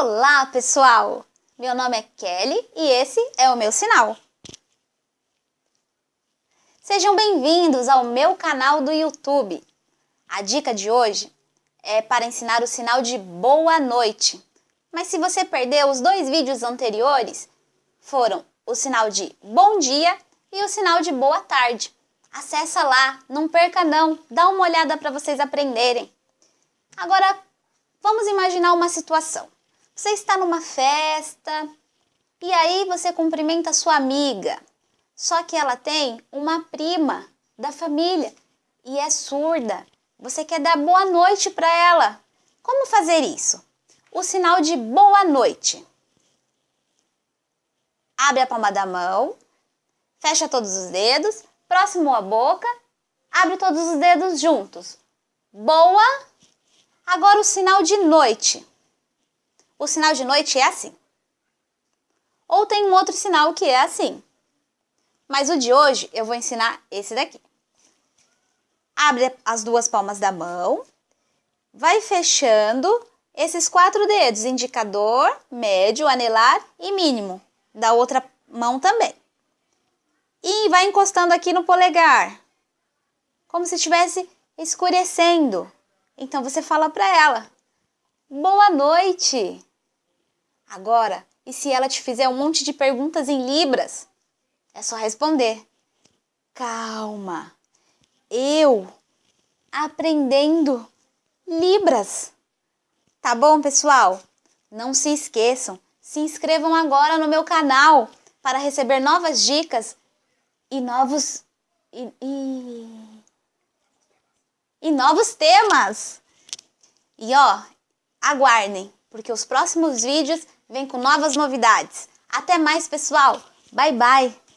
Olá, pessoal! Meu nome é Kelly e esse é o meu sinal. Sejam bem-vindos ao meu canal do YouTube. A dica de hoje é para ensinar o sinal de boa noite. Mas se você perdeu os dois vídeos anteriores, foram o sinal de bom dia e o sinal de boa tarde. Acessa lá, não perca não, dá uma olhada para vocês aprenderem. Agora, vamos imaginar uma situação. Você está numa festa e aí você cumprimenta sua amiga, só que ela tem uma prima da família e é surda. Você quer dar boa noite para ela. Como fazer isso? O sinal de boa noite. Abre a palma da mão, fecha todos os dedos, próximo à boca, abre todos os dedos juntos. Boa. Agora o sinal de noite. O sinal de noite é assim. Ou tem um outro sinal que é assim. Mas o de hoje eu vou ensinar esse daqui. Abre as duas palmas da mão, vai fechando esses quatro dedos, indicador, médio, anelar e mínimo, da outra mão também. E vai encostando aqui no polegar, como se estivesse escurecendo. Então você fala para ela: Boa noite! Agora, e se ela te fizer um monte de perguntas em libras? É só responder: Calma, eu aprendendo libras. Tá bom, pessoal? Não se esqueçam, se inscrevam agora no meu canal para receber novas dicas e novos e, e, e novos temas. E ó, aguardem, porque os próximos vídeos vêm com novas novidades. Até mais, pessoal. Bye bye.